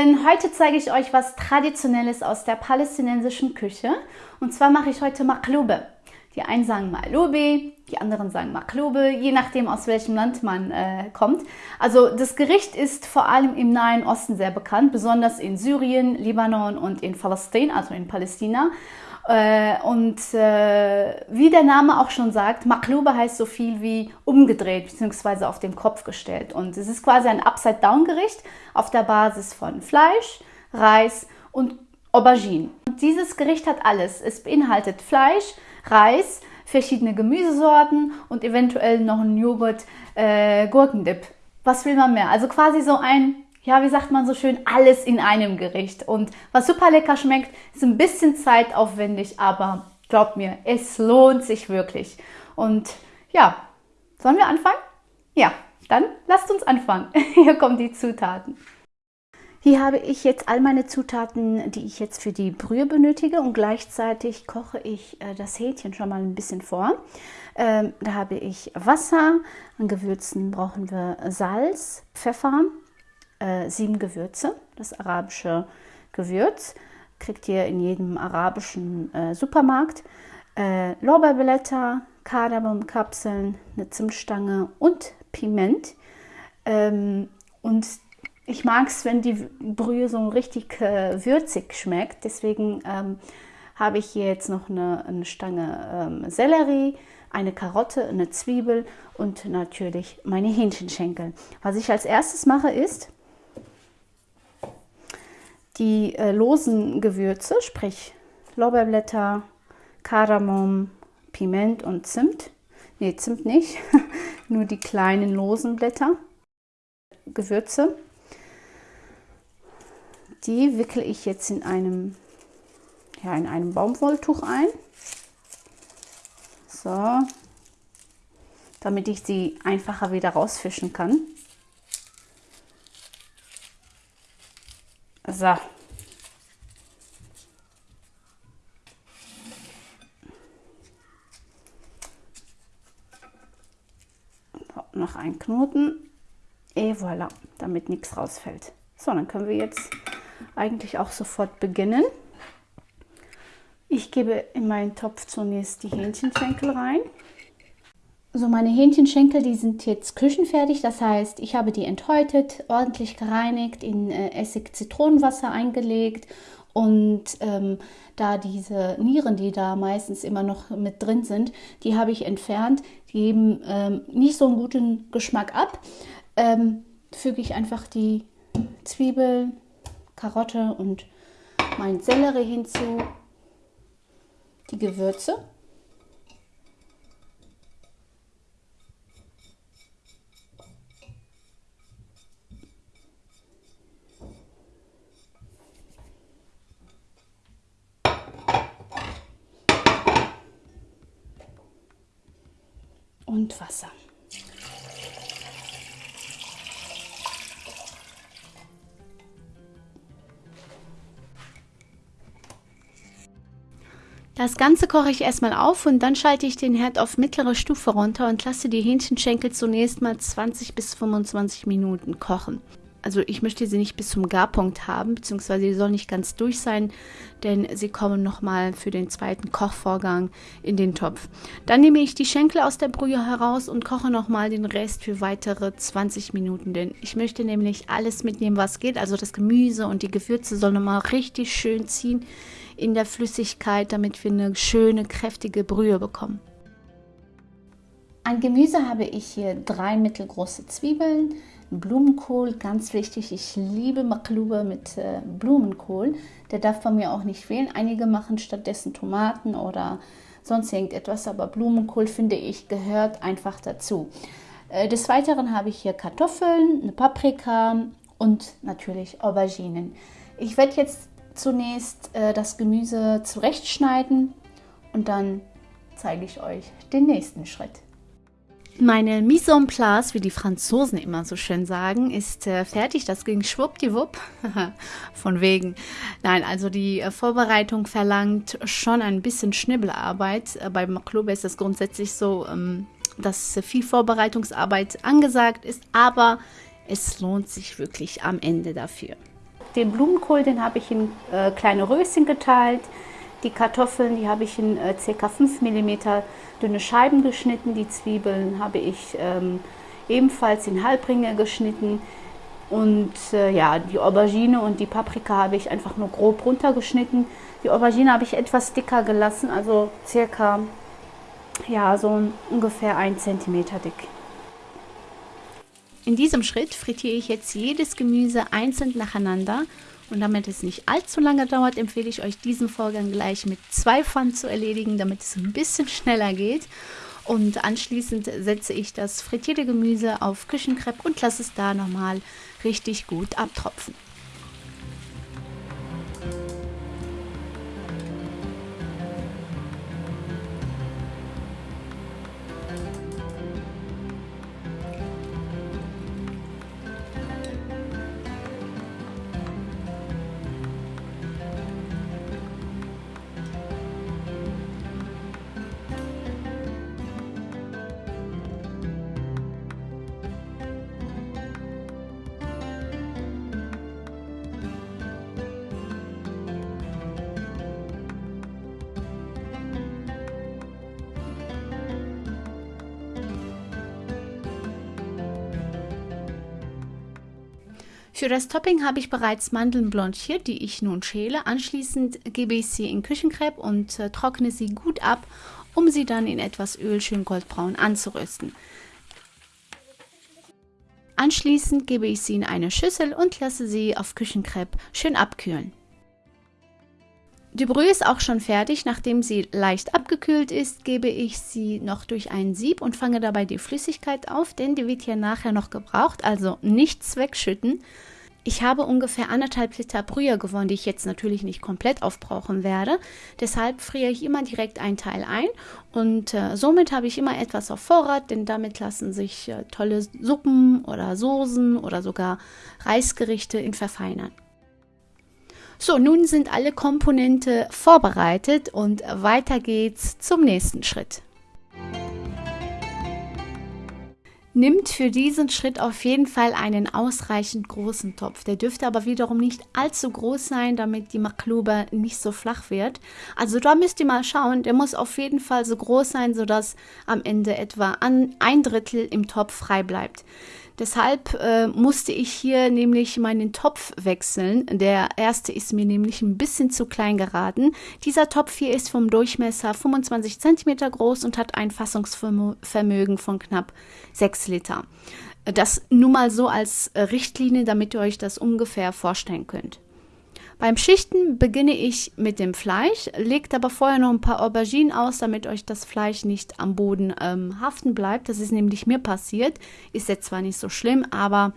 Lieben, heute zeige ich euch was Traditionelles aus der palästinensischen Küche. Und zwar mache ich heute Maklube. Die einen sagen Malubi, die anderen sagen Maklube, je nachdem aus welchem Land man äh, kommt. Also das Gericht ist vor allem im Nahen Osten sehr bekannt, besonders in Syrien, Libanon und in Palästina, also in Palästina. Äh, und äh, wie der Name auch schon sagt, Maklube heißt so viel wie umgedreht bzw. auf den Kopf gestellt. Und es ist quasi ein Upside-Down-Gericht auf der Basis von Fleisch, Reis und Aubergine. Und dieses Gericht hat alles. Es beinhaltet Fleisch, Reis, verschiedene Gemüsesorten und eventuell noch einen Joghurt, äh, Gurkendip. Was will man mehr? Also quasi so ein ja, wie sagt man so schön, alles in einem Gericht. Und was super lecker schmeckt, ist ein bisschen zeitaufwendig, aber glaubt mir, es lohnt sich wirklich. Und ja, sollen wir anfangen? Ja, dann lasst uns anfangen. Hier kommen die Zutaten. Hier habe ich jetzt all meine Zutaten, die ich jetzt für die Brühe benötige und gleichzeitig koche ich äh, das Hähnchen schon mal ein bisschen vor. Ähm, da habe ich Wasser, an Gewürzen brauchen wir Salz, Pfeffer, äh, sieben Gewürze, das arabische Gewürz. Kriegt ihr in jedem arabischen äh, Supermarkt. Äh, Lorbeerblätter, Kardamomkapseln, eine Zimtstange und Piment. Ähm, und ich mag es, wenn die Brühe so richtig äh, würzig schmeckt. Deswegen ähm, habe ich hier jetzt noch eine, eine Stange ähm, Sellerie, eine Karotte, eine Zwiebel und natürlich meine Hähnchenschenkel. Was ich als erstes mache ist, die äh, losen Gewürze, sprich Lorbeerblätter, Kardamom, Piment und Zimt. Ne, Zimt nicht, nur die kleinen losen Blätter, Gewürze. Die wickle ich jetzt in einem, ja, in einem Baumwolltuch ein. So, damit ich sie einfacher wieder rausfischen kann. So. Noch ein Knoten. Et voilà, damit nichts rausfällt. So, dann können wir jetzt eigentlich auch sofort beginnen. Ich gebe in meinen Topf zunächst die Hähnchenschenkel rein. So, meine Hähnchenschenkel, die sind jetzt küchenfertig. Das heißt, ich habe die enthäutet, ordentlich gereinigt, in äh, Essig-Zitronenwasser eingelegt und ähm, da diese Nieren, die da meistens immer noch mit drin sind, die habe ich entfernt. Die geben ähm, nicht so einen guten Geschmack ab. Ähm, füge ich einfach die Zwiebeln, Karotte und mein Sellerie hinzu, die Gewürze. Und Wasser. Das Ganze koche ich erstmal auf und dann schalte ich den Herd auf mittlere Stufe runter und lasse die Hähnchenschenkel zunächst mal 20 bis 25 Minuten kochen also ich möchte sie nicht bis zum Garpunkt haben, beziehungsweise sie soll nicht ganz durch sein, denn sie kommen nochmal für den zweiten Kochvorgang in den Topf. Dann nehme ich die Schenkel aus der Brühe heraus und koche nochmal den Rest für weitere 20 Minuten, denn ich möchte nämlich alles mitnehmen, was geht. Also das Gemüse und die Gewürze sollen nochmal richtig schön ziehen in der Flüssigkeit, damit wir eine schöne, kräftige Brühe bekommen. An Gemüse habe ich hier drei mittelgroße Zwiebeln, Blumenkohl, ganz wichtig. Ich liebe Maklube mit äh, Blumenkohl. Der darf bei mir auch nicht fehlen. Einige machen stattdessen Tomaten oder sonst irgendetwas, aber Blumenkohl finde ich gehört einfach dazu. Äh, des Weiteren habe ich hier Kartoffeln, eine Paprika und natürlich Auberginen. Ich werde jetzt zunächst äh, das Gemüse zurechtschneiden und dann zeige ich euch den nächsten Schritt. Meine Mise en place, wie die Franzosen immer so schön sagen, ist äh, fertig. Das ging schwuppdiwupp. Von wegen. Nein, also die äh, Vorbereitung verlangt schon ein bisschen Schnibbelarbeit. Äh, beim Club ist es grundsätzlich so, ähm, dass viel Vorbereitungsarbeit angesagt ist, aber es lohnt sich wirklich am Ende dafür. Den Blumenkohl, den habe ich in äh, kleine Röschen geteilt. Die Kartoffeln, die habe ich in äh, ca. 5 mm dünne Scheiben geschnitten. Die Zwiebeln habe ich ähm, ebenfalls in Halbringe geschnitten. Und äh, ja, die Aubergine und die Paprika habe ich einfach nur grob runtergeschnitten. Die Aubergine habe ich etwas dicker gelassen, also circa ja, so ungefähr 1 cm dick. In diesem Schritt frittiere ich jetzt jedes Gemüse einzeln nacheinander und damit es nicht allzu lange dauert, empfehle ich euch diesen Vorgang gleich mit zwei Pfannen zu erledigen, damit es ein bisschen schneller geht. Und anschließend setze ich das frittierte Gemüse auf Küchenkrepp und lasse es da nochmal richtig gut abtropfen. Für das Topping habe ich bereits Mandeln blanchiert, die ich nun schäle. Anschließend gebe ich sie in Küchenkrepp und äh, trockne sie gut ab, um sie dann in etwas Öl schön goldbraun anzurösten. Anschließend gebe ich sie in eine Schüssel und lasse sie auf Küchenkrepp schön abkühlen. Die Brühe ist auch schon fertig. Nachdem sie leicht abgekühlt ist, gebe ich sie noch durch ein Sieb und fange dabei die Flüssigkeit auf, denn die wird ja nachher noch gebraucht, also nichts wegschütten. Ich habe ungefähr anderthalb Liter Brühe gewonnen, die ich jetzt natürlich nicht komplett aufbrauchen werde. Deshalb friere ich immer direkt ein Teil ein und äh, somit habe ich immer etwas auf Vorrat, denn damit lassen sich äh, tolle Suppen oder Soßen oder sogar Reisgerichte in verfeinern. So, nun sind alle Komponente vorbereitet und weiter geht's zum nächsten Schritt. Nimmt für diesen Schritt auf jeden Fall einen ausreichend großen Topf. Der dürfte aber wiederum nicht allzu groß sein, damit die Maklube nicht so flach wird. Also da müsst ihr mal schauen, der muss auf jeden Fall so groß sein, sodass am Ende etwa ein Drittel im Topf frei bleibt. Deshalb äh, musste ich hier nämlich meinen Topf wechseln. Der erste ist mir nämlich ein bisschen zu klein geraten. Dieser Topf hier ist vom Durchmesser 25 cm groß und hat ein Fassungsvermögen von knapp 6 Liter. Das nur mal so als Richtlinie, damit ihr euch das ungefähr vorstellen könnt. Beim Schichten beginne ich mit dem Fleisch, legt aber vorher noch ein paar Auberginen aus, damit euch das Fleisch nicht am Boden ähm, haften bleibt. Das ist nämlich mir passiert. Ist jetzt zwar nicht so schlimm, aber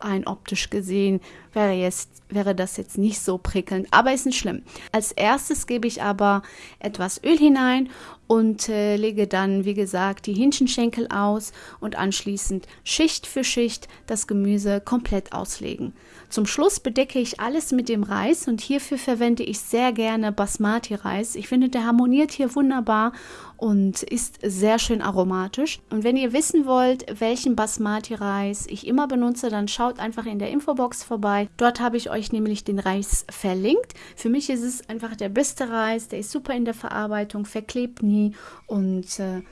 rein optisch gesehen wäre, jetzt, wäre das jetzt nicht so prickelnd, aber ist nicht schlimm. Als erstes gebe ich aber etwas Öl hinein und äh, lege dann, wie gesagt, die Hähnchenschenkel aus und anschließend Schicht für Schicht das Gemüse komplett auslegen. Zum Schluss bedecke ich alles mit dem Reis und hierfür verwende ich sehr gerne Basmati-Reis. Ich finde, der harmoniert hier wunderbar und ist sehr schön aromatisch. Und wenn ihr wissen wollt, welchen Basmati-Reis ich immer benutze, dann schaut einfach in der Infobox vorbei. Dort habe ich euch nämlich den Reis verlinkt. Für mich ist es einfach der beste Reis, der ist super in der Verarbeitung, verklebt nie und äh,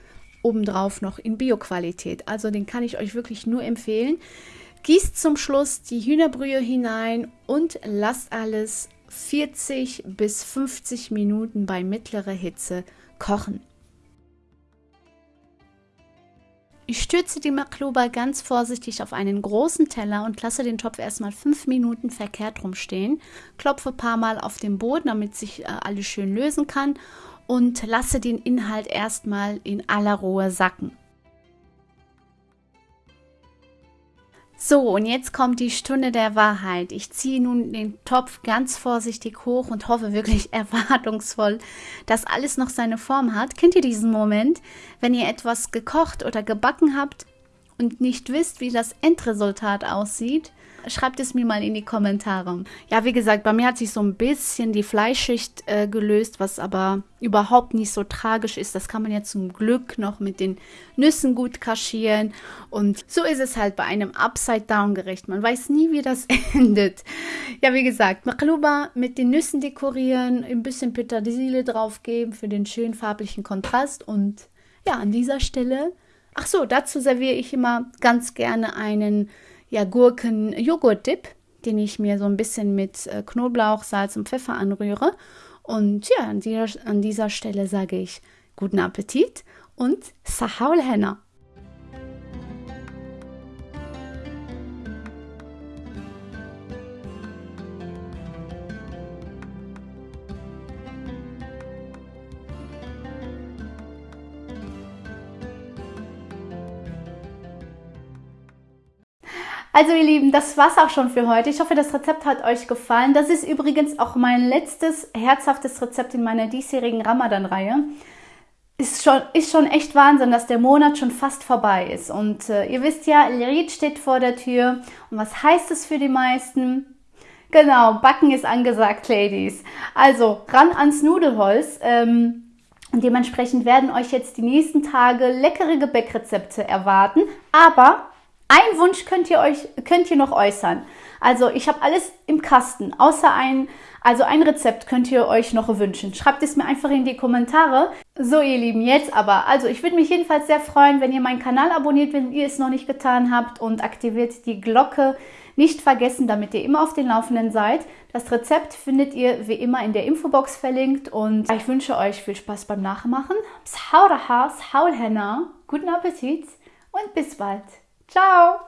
obendrauf noch in Bio-Qualität. Also den kann ich euch wirklich nur empfehlen. Gießt zum Schluss die Hühnerbrühe hinein und lasst alles 40 bis 50 Minuten bei mittlerer Hitze kochen. Ich stürze die Makluba ganz vorsichtig auf einen großen Teller und lasse den Topf erstmal 5 Minuten verkehrt rumstehen. Klopfe ein paar Mal auf den Boden, damit sich äh, alles schön lösen kann und lasse den Inhalt erstmal in aller Ruhe sacken. So, und jetzt kommt die Stunde der Wahrheit. Ich ziehe nun den Topf ganz vorsichtig hoch und hoffe wirklich erwartungsvoll, dass alles noch seine Form hat. Kennt ihr diesen Moment, wenn ihr etwas gekocht oder gebacken habt und nicht wisst, wie das Endresultat aussieht? Schreibt es mir mal in die Kommentare. Ja, wie gesagt, bei mir hat sich so ein bisschen die Fleischschicht äh, gelöst, was aber überhaupt nicht so tragisch ist. Das kann man ja zum Glück noch mit den Nüssen gut kaschieren. Und so ist es halt bei einem Upside-Down-Gericht. Man weiß nie, wie das endet. Ja, wie gesagt, Maqluba mit den Nüssen dekorieren, ein bisschen Petersilie draufgeben für den schönen farblichen Kontrast. Und ja, an dieser Stelle, ach so, dazu serviere ich immer ganz gerne einen ja, Gurken-Joghurt-Dip, den ich mir so ein bisschen mit äh, Knoblauch, Salz und Pfeffer anrühre. Und ja, an dieser, an dieser Stelle sage ich guten Appetit und Sahaul Henna. Also ihr Lieben, das war's auch schon für heute. Ich hoffe, das Rezept hat euch gefallen. Das ist übrigens auch mein letztes herzhaftes Rezept in meiner diesjährigen Ramadan-Reihe. Ist schon, ist schon echt Wahnsinn, dass der Monat schon fast vorbei ist. Und äh, ihr wisst ja, Lirid steht vor der Tür. Und was heißt es für die meisten? Genau, Backen ist angesagt, Ladies. Also ran ans Nudelholz. Ähm, und dementsprechend werden euch jetzt die nächsten Tage leckere Gebäckrezepte erwarten. Aber ein Wunsch könnt ihr euch könnt ihr noch äußern. Also ich habe alles im Kasten, außer ein also ein Rezept könnt ihr euch noch wünschen. Schreibt es mir einfach in die Kommentare. So ihr Lieben, jetzt aber. Also ich würde mich jedenfalls sehr freuen, wenn ihr meinen Kanal abonniert, wenn ihr es noch nicht getan habt und aktiviert die Glocke. Nicht vergessen, damit ihr immer auf den Laufenden seid. Das Rezept findet ihr wie immer in der Infobox verlinkt und ich wünsche euch viel Spaß beim Nachmachen. Guten Appetit und bis bald. Ciao!